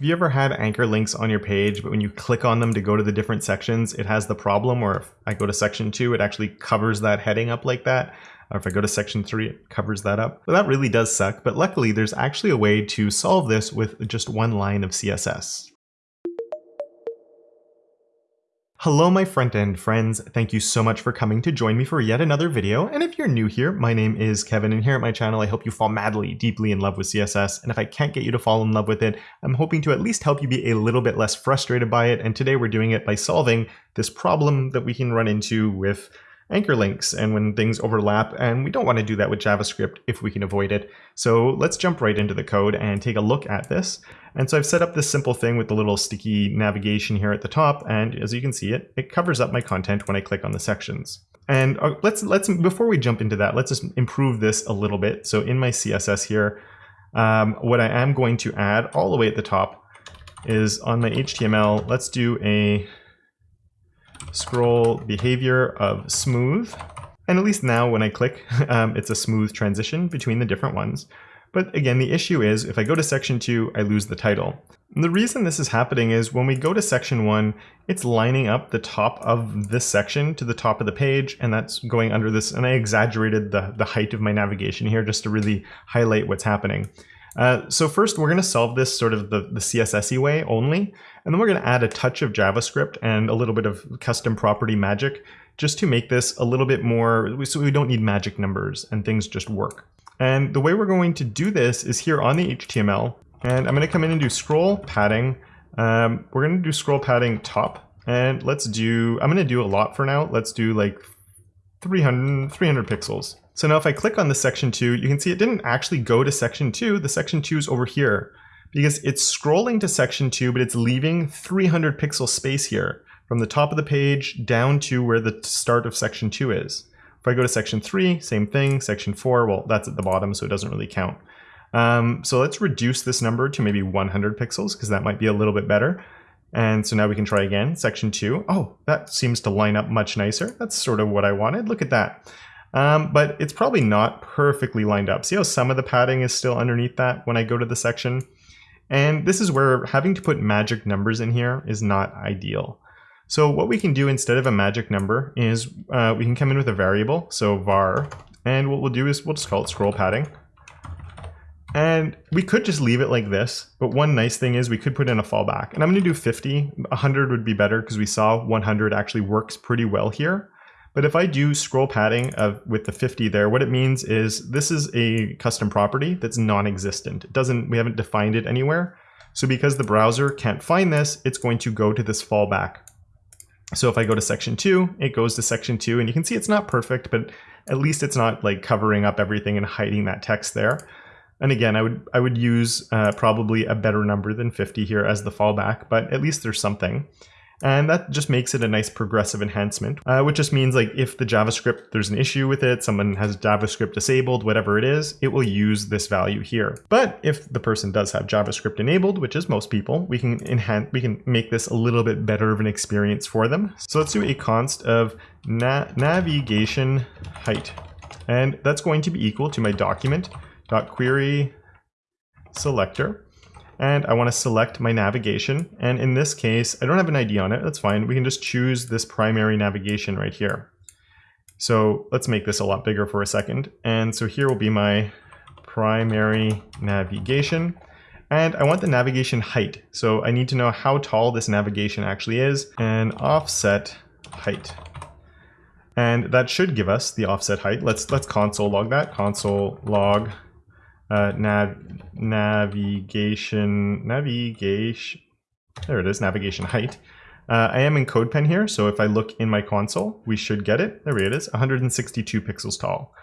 Have you ever had anchor links on your page, but when you click on them to go to the different sections, it has the problem where if I go to section two, it actually covers that heading up like that. Or if I go to section three, it covers that up. Well, that really does suck, but luckily there's actually a way to solve this with just one line of CSS. Hello my front-end friends, thank you so much for coming to join me for yet another video, and if you're new here, my name is Kevin, and here at my channel I hope you fall madly, deeply in love with CSS, and if I can't get you to fall in love with it, I'm hoping to at least help you be a little bit less frustrated by it, and today we're doing it by solving this problem that we can run into with anchor links and when things overlap, and we don't want to do that with JavaScript if we can avoid it. So let's jump right into the code and take a look at this. And so I've set up this simple thing with the little sticky navigation here at the top, and as you can see it, it covers up my content when I click on the sections. And uh, let's let's before we jump into that, let's just improve this a little bit. So in my CSS here, um, what I am going to add all the way at the top is on my HTML, let's do a scroll behavior of smooth. And at least now when I click, um, it's a smooth transition between the different ones. But again, the issue is if I go to section two, I lose the title. And the reason this is happening is when we go to section one, it's lining up the top of this section to the top of the page, and that's going under this, and I exaggerated the, the height of my navigation here just to really highlight what's happening. Uh, so first, we're going to solve this sort of the, the CSS way only, and then we're going to add a touch of JavaScript and a little bit of custom property magic just to make this a little bit more, so we don't need magic numbers and things just work. And the way we're going to do this is here on the HTML, and I'm going to come in and do scroll padding. Um, we're going to do scroll padding top, and let's do, I'm going to do a lot for now. Let's do like 300, 300 pixels. So now if I click on the section 2, you can see it didn't actually go to section 2. The section 2 is over here because it's scrolling to section 2, but it's leaving 300 pixel space here from the top of the page down to where the start of section 2 is. If I go to section 3, same thing. Section 4, well, that's at the bottom, so it doesn't really count. Um, so let's reduce this number to maybe 100 pixels because that might be a little bit better. And so now we can try again, section 2. Oh, that seems to line up much nicer. That's sort of what I wanted. Look at that. Um, but it's probably not perfectly lined up. See how some of the padding is still underneath that when I go to the section? And this is where having to put magic numbers in here is not ideal. So what we can do instead of a magic number is uh, we can come in with a variable, so var, and what we'll do is we'll just call it scroll padding. And we could just leave it like this, but one nice thing is we could put in a fallback. And I'm going to do 50. 100 would be better because we saw 100 actually works pretty well here. But if I do scroll padding of, with the 50 there, what it means is this is a custom property that's non-existent. It doesn't, we haven't defined it anywhere. So because the browser can't find this, it's going to go to this fallback. So if I go to section two, it goes to section two and you can see it's not perfect, but at least it's not like covering up everything and hiding that text there. And again, I would I would use uh, probably a better number than 50 here as the fallback, but at least there's something. And that just makes it a nice progressive enhancement, uh, which just means like if the JavaScript, there's an issue with it, someone has JavaScript disabled, whatever it is, it will use this value here. But if the person does have JavaScript enabled, which is most people, we can enhance, we can make this a little bit better of an experience for them. So let's do a const of na navigation height. And that's going to be equal to my document dot query selector and I want to select my navigation. And in this case, I don't have an ID on it. That's fine. We can just choose this primary navigation right here. So let's make this a lot bigger for a second. And so here will be my primary navigation. And I want the navigation height. So I need to know how tall this navigation actually is and offset height. And that should give us the offset height. Let's let's console log that. Console log uh, nav navigation, navigation, there it is, navigation height. Uh, I am in CodePen here, so if I look in my console, we should get it. There it is, 162 pixels tall.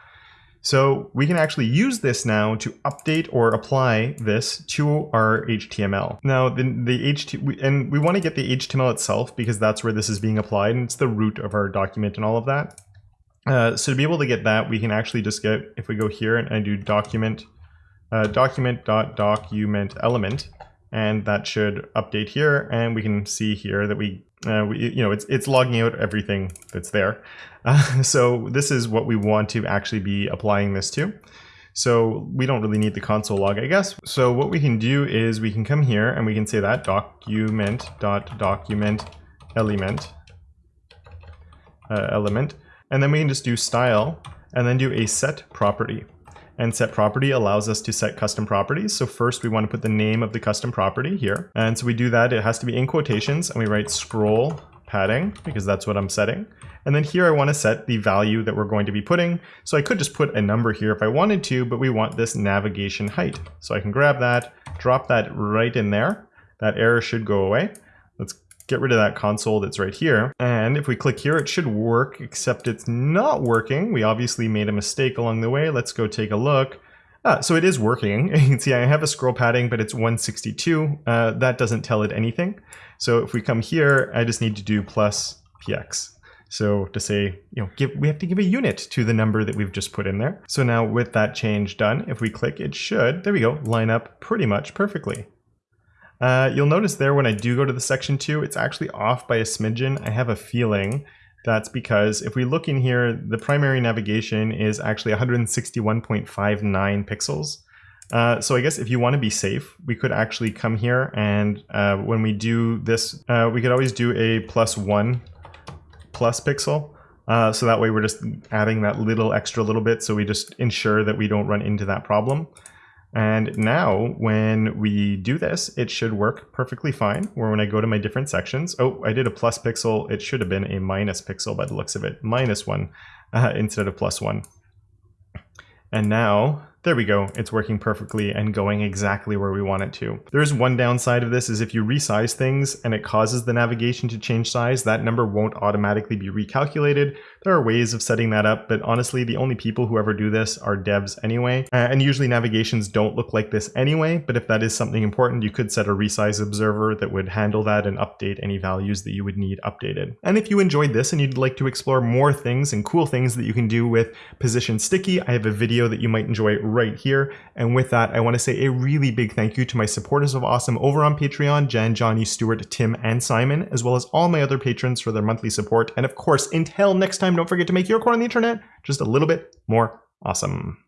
So we can actually use this now to update or apply this to our HTML. Now, the, the HT, and we want to get the HTML itself because that's where this is being applied, and it's the root of our document and all of that. Uh, so to be able to get that, we can actually just get, if we go here and I do document uh, document.document element, and that should update here. And we can see here that we, uh, we you know, it's, it's logging out everything that's there. Uh, so this is what we want to actually be applying this to. So we don't really need the console log, I guess. So what we can do is we can come here and we can say that document dot document element uh, element, and then we can just do style and then do a set property. And set property allows us to set custom properties. So first we want to put the name of the custom property here. And so we do that. It has to be in quotations and we write scroll padding because that's what I'm setting. And then here I want to set the value that we're going to be putting. So I could just put a number here if I wanted to, but we want this navigation height. So I can grab that, drop that right in there. That error should go away. Get rid of that console that's right here. And if we click here, it should work, except it's not working. We obviously made a mistake along the way. Let's go take a look. Ah, so it is working. You can see I have a scroll padding, but it's 162. Uh, that doesn't tell it anything. So if we come here, I just need to do plus px. So to say, you know, give, we have to give a unit to the number that we've just put in there. So now with that change done, if we click, it should, there we go, line up pretty much perfectly. Uh, you'll notice there when I do go to the section 2, it's actually off by a smidgen. I have a feeling that's because if we look in here, the primary navigation is actually 161.59 pixels. Uh, so I guess if you want to be safe, we could actually come here and uh, when we do this, uh, we could always do a plus one plus pixel. Uh, so that way we're just adding that little extra little bit so we just ensure that we don't run into that problem. And now when we do this, it should work perfectly fine. Where when I go to my different sections, oh, I did a plus pixel. It should have been a minus pixel by the looks of it, minus one uh, instead of plus one. And now there we go. It's working perfectly and going exactly where we want it to. There's one downside of this is if you resize things and it causes the navigation to change size, that number won't automatically be recalculated. There are ways of setting that up, but honestly, the only people who ever do this are devs anyway. And usually navigations don't look like this anyway, but if that is something important, you could set a resize observer that would handle that and update any values that you would need updated. And if you enjoyed this and you'd like to explore more things and cool things that you can do with Position Sticky, I have a video that you might enjoy right here. And with that, I want to say a really big thank you to my supporters of Awesome over on Patreon, Jen, Johnny, Stuart, Tim, and Simon, as well as all my other patrons for their monthly support. And of course, until next time, don't forget to make your core on the internet just a little bit more awesome.